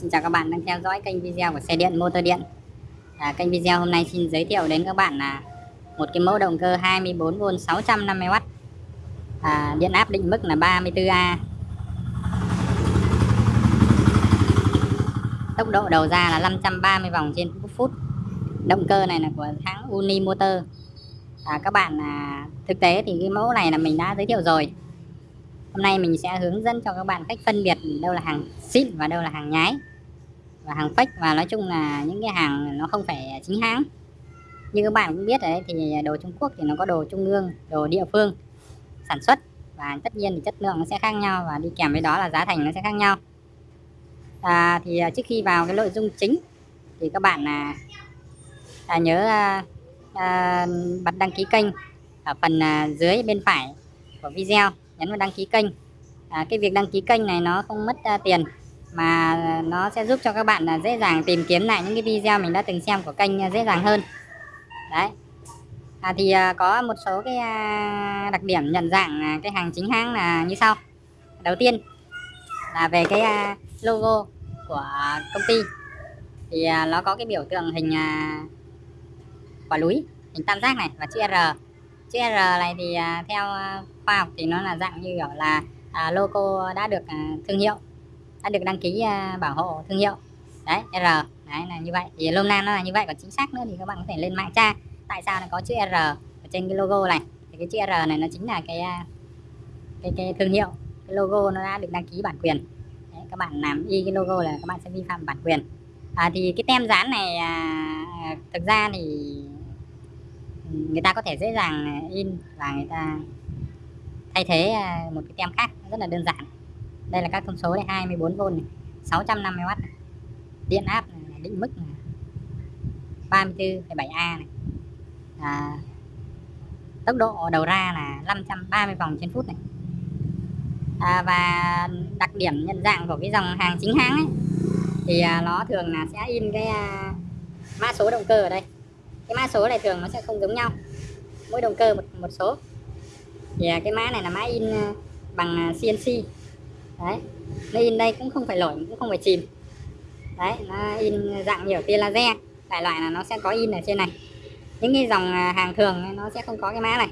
Xin chào các bạn đang theo dõi kênh video của xe điện motor điện. À, Kênh video hôm nay xin giới thiệu đến các bạn là một cái mẫu động cơ 24V 650W à, Điện áp định mức là 34A Tốc độ đầu ra là 530 vòng trên phút Động cơ này là của hãng Unimotor à, Các bạn à, thực tế thì cái mẫu này là mình đã giới thiệu rồi. Hôm nay mình sẽ hướng dẫn cho các bạn cách phân biệt đâu là hàng xịn và đâu là hàng nhái và hàng fake và nói chung là những cái hàng nó không phải chính hãng. Như các bạn cũng biết đấy thì đồ Trung Quốc thì nó có đồ trung ương đồ địa phương sản xuất và tất nhiên thì chất lượng nó sẽ khác nhau và đi kèm với đó là giá thành nó sẽ khác nhau. À, thì à, trước khi vào cái nội dung chính thì các bạn là à, nhớ à, à, bật đăng ký kênh ở phần à, dưới bên phải của video nhấn vào đăng ký kênh. À, cái việc đăng ký kênh này nó không mất à, tiền mà nó sẽ giúp cho các bạn là dễ dàng tìm kiếm lại những cái video mình đã từng xem của kênh à, dễ dàng hơn. Đấy. À, thì à, có một số cái à, đặc điểm nhận dạng cái hàng chính hãng là như sau. Đầu tiên là về cái logo của công ty. Thì nó có cái biểu tượng hình quả núi hình tam giác này và chữ R. Chữ R này thì theo khoa học thì nó là dạng như kiểu là logo đã được thương hiệu đã được đăng ký à, bảo hộ thương hiệu. Đấy R. Đấy là như vậy. Thì lôm nam nó là như vậy còn chính xác nữa thì các bạn có thể lên mạng tra. Tại sao nó có chữ R ở trên cái logo này? Thì cái chữ R này nó chính là cái à, cái cái thương hiệu. Cái logo nó đã được đăng ký bản quyền. Đấy, các bạn làm y cái logo là các bạn sẽ vi phạm bản quyền. À, thì cái tem dán này à, thực ra thì người ta có thể dễ dàng in và người ta thay thế à, một cái tem khác. Rất là đơn giản đây là các thông số này 24V này 650W này. điện áp này, định mức này. 34,7A này. À, tốc độ đầu ra là 530 vòng trên phút này. À, và đặc điểm nhận dạng của cái dòng hàng chính hãng ấy thì à, nó thường là sẽ in cái à, mã số động cơ ở đây. Cái mã số này thường nó sẽ không giống nhau. Mỗi động cơ một một số. Thì à, cái mã này là mã in à, bằng à, CNC đấy. Nó in đây cũng không phải lỗi cũng không phải chìm. Đấy nó in dạng nhiều tia laser. Đại loại là nó sẽ có in ở trên này. Những cái dòng à, hàng thường nó sẽ không có cái mã này.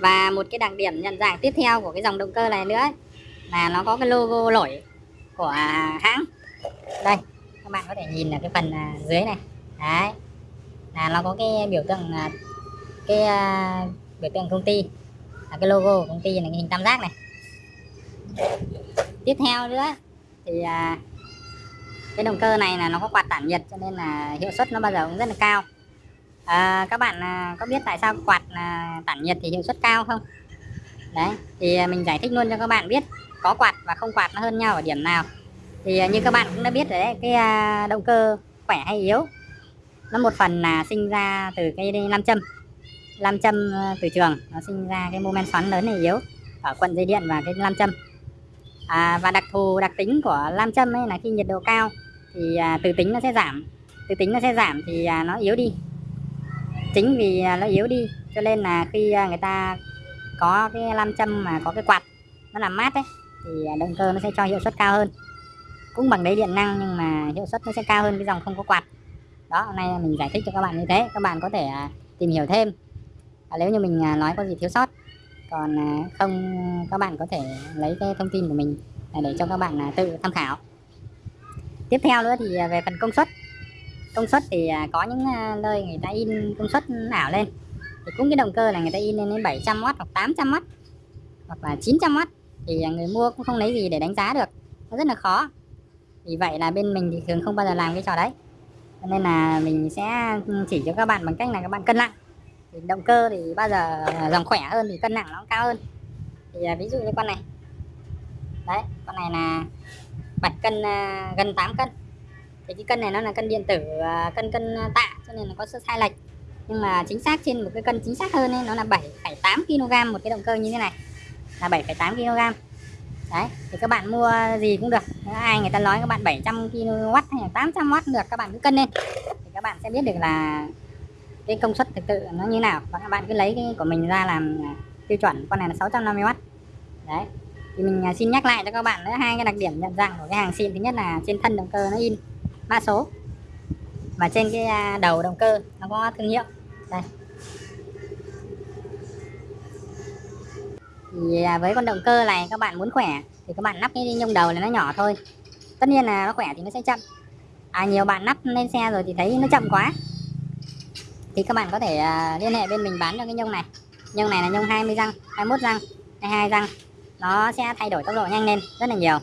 Và một cái đặc điểm nhận dạng tiếp theo của cái dòng động cơ này nữa là nó có cái logo lỗi của hãng. Đây các bạn có thể nhìn ở cái phần à, dưới này. Đấy. Là nó có cái biểu tượng à, cái uh, biểu tượng công ty. Là cái logo của công ty là cái hình tam giác này tiếp theo nữa thì à, cái động cơ này là nó có quạt tản nhiệt cho nên là hiệu suất nó bao giờ cũng rất là cao. À, các bạn à, có biết tại sao quạt à, tản nhiệt thì hiệu suất cao không? Đấy thì à, mình giải thích luôn cho các bạn biết có quạt và không quạt nó hơn nhau ở điểm nào. Thì à, như các bạn cũng đã biết rồi đấy cái à, động cơ khỏe hay yếu nó một phần là sinh ra từ cái nam châm. Nam châm à, từ trường nó sinh ra cái mô men xoắn lớn này yếu ở quận dây điện và cái nam châm à, và đặc thù đặc tính của lam châm ấy là khi nhiệt độ cao thì à, từ tính nó sẽ giảm. Từ tính nó sẽ giảm thì à, nó yếu đi. Chính vì à, nó yếu đi cho nên là khi à, người ta có cái lam châm mà có cái quạt nó làm mát ấy thì à, động cơ nó sẽ cho hiệu suất cao hơn. Cũng bằng đấy điện năng nhưng mà hiệu suất nó sẽ cao hơn cái dòng không có quạt. Đó hôm nay mình giải thích cho các bạn như thế. Các bạn có thể à, tìm hiểu thêm. À, nếu như mình à, nói có gì thiếu sót còn à, không, các bạn có thể lấy cái thông tin của mình để cho các bạn à, tự tham khảo. Tiếp theo nữa thì à, về phần công suất. Công suất thì có những nơi người ta in công suất ảo lên. Thì cũng cái động cơ là người ta in lên đến 700W hoặc 800W hoặc là 900W thì người mua cũng không lấy gì để đánh giá được. Nó rất là khó. Vì vậy là bên mình thì thường không bao giờ làm cái trò đấy. Nên là mình sẽ chỉ cho các bạn bằng cách là các bạn cân nặng thì động cơ thì bao giờ dòng khỏe hơn thì cân nặng nó cao hơn. Thì à, ví dụ như con này. Đấy con này là bạch cân à, gần 8 cân. Thì cái cân này nó là cân điện tử à, cân cân tạ cho nên nó có sự sai lệch. Nhưng mà chính xác trên một cái cân chính xác hơn ấy, nó là 7,8 kg một cái động cơ như thế này. Là 7,8 kg đấy thì các bạn mua gì cũng được. Nếu ai người ta nói các bạn 700 kW hay là 800W được các bạn cứ cân lên. Thì các bạn sẽ biết được là cái công suất thực sự nó như nào? Và các bạn cứ lấy cái của mình ra làm à, tiêu chuẩn con này là 650W đấy. Thì mình à, xin nhắc lại cho các bạn nữa hai cái đặc điểm nhận dạng của cái hàng xin thứ nhất là trên thân động cơ nó in mã số. Và trên cái à, đầu động cơ nó có thương hiệu. Đây. Thì với con động cơ này các bạn muốn khỏe thì các bạn lắp cái nhông đầu này nó nhỏ thôi. Tất nhiên là nó khỏe thì nó sẽ chậm. À, nhiều bạn lắp lên xe rồi thì thấy nó chậm quá thì các bạn có thể uh, liên hệ bên mình bán cho cái nhông này. Nhông này là nhông 20 răng 21 răng 22 răng. Nó sẽ thay đổi tốc độ nhanh lên rất là nhiều.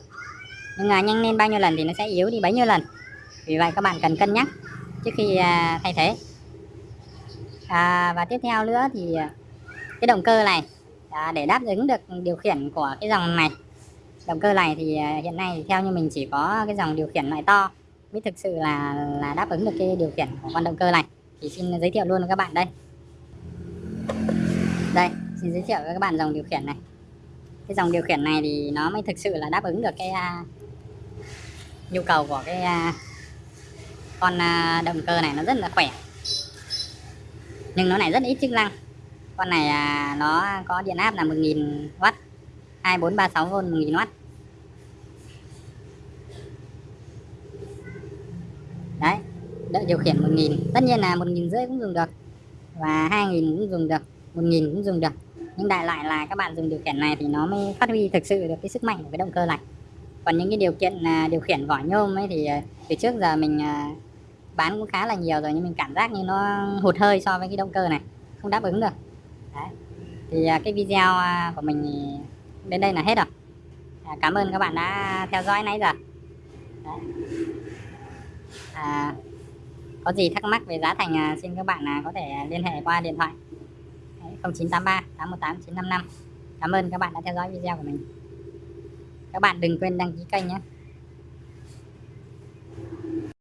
Nhưng mà nhanh lên bao nhiêu lần thì nó sẽ yếu đi bấy nhiêu lần. Vì vậy các bạn cần cân nhắc trước khi uh, thay thế. À, và tiếp theo nữa thì à, cái động cơ này à, để đáp ứng được điều khiển của cái dòng này. Động cơ này thì hiện nay thì theo như mình chỉ có cái dòng điều khiển loại to mới thực sự là là đáp ứng được cái điều khiển của con động cơ này thì xin giới thiệu luôn với các bạn đây. Đây xin giới thiệu với các bạn dòng điều khiển này. Cái dòng điều khiển này thì nó mới thực sự là đáp ứng được cái uh, nhu cầu của cái uh, con uh, động cơ này. Nó rất là khỏe. Nhưng nó này rất ít chức năng. Con này uh, nó có điện áp là 1000W 2436V 1000W đấy đợi điều khiển 1000 tất nhiên là 1000 rưỡi cũng dùng được. Và 2000 cũng dùng được. 1000 cũng dùng được. Nhưng đại lại là các bạn dùng điều khiển này thì nó mới phát huy thực sự được cái sức mạnh của cái động cơ này còn những cái điều kiện là điều khiển vỏ nhôm ấy thì à, từ trước giờ mình à, bán cũng khá là nhiều rồi nhưng mình cảm giác như nó hụt hơi so với cái động cơ này. Không đáp ứng được. Đấy. thì à, cái video của mình đến đây là hết rồi. Cảm ơn các bạn đã theo dõi nãy giờ. Đấy. À, có gì thắc mắc về giá thành à, xin các bạn à, có thể à, liên hệ qua điện thoại. 0983 818 955 cảm ơn các bạn đã theo dõi video của mình. Các bạn đừng quên đăng ký kênh nhé.